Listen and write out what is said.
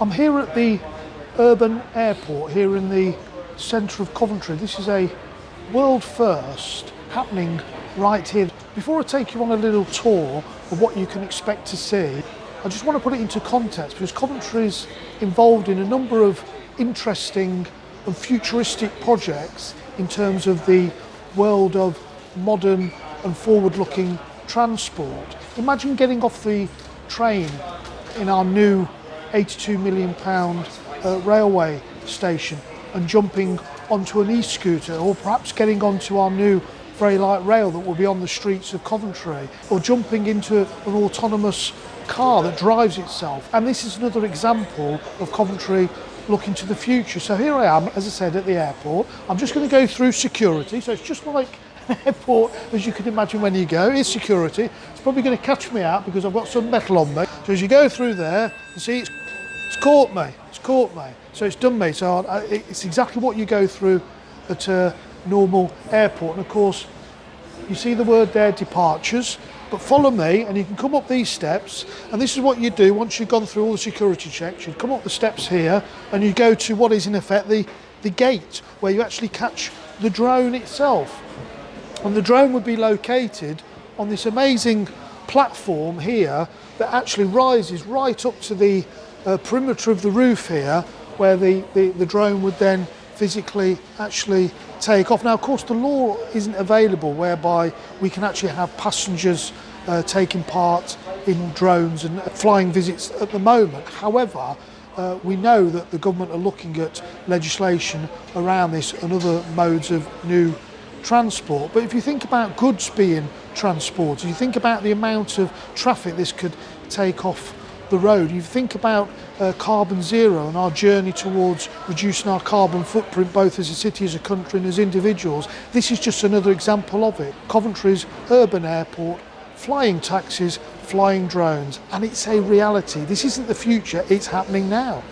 I'm here at the urban airport here in the centre of Coventry. This is a world first happening right here. Before I take you on a little tour of what you can expect to see, I just want to put it into context because Coventry is involved in a number of interesting and futuristic projects in terms of the world of modern and forward-looking transport. Imagine getting off the train in our new 82 million pound uh, railway station and jumping onto an e-scooter or perhaps getting onto our new very light rail that will be on the streets of Coventry or jumping into an autonomous car that drives itself. And this is another example of Coventry looking to the future. So here I am as I said at the airport. I'm just going to go through security. So it's just like an airport as you can imagine when you go is security. It's probably going to catch me out because I've got some metal on me. So as you go through there you see it's it's caught me. It's caught me. So it's done me. So I, it's exactly what you go through at a normal airport. And of course, you see the word there, departures. But follow me and you can come up these steps. And this is what you do once you've gone through all the security checks. You come up the steps here and you go to what is in effect the, the gate where you actually catch the drone itself. And the drone would be located on this amazing platform here that actually rises right up to the uh, perimeter of the roof here where the, the, the drone would then physically actually take off. Now, of course, the law isn't available whereby we can actually have passengers uh, taking part in drones and flying visits at the moment. However, uh, we know that the government are looking at legislation around this and other modes of new transport. But if you think about goods being transported, you think about the amount of traffic this could take off the road. You think about uh, carbon zero and our journey towards reducing our carbon footprint both as a city, as a country and as individuals. This is just another example of it. Coventry's urban airport, flying taxis, flying drones and it's a reality. This isn't the future, it's happening now.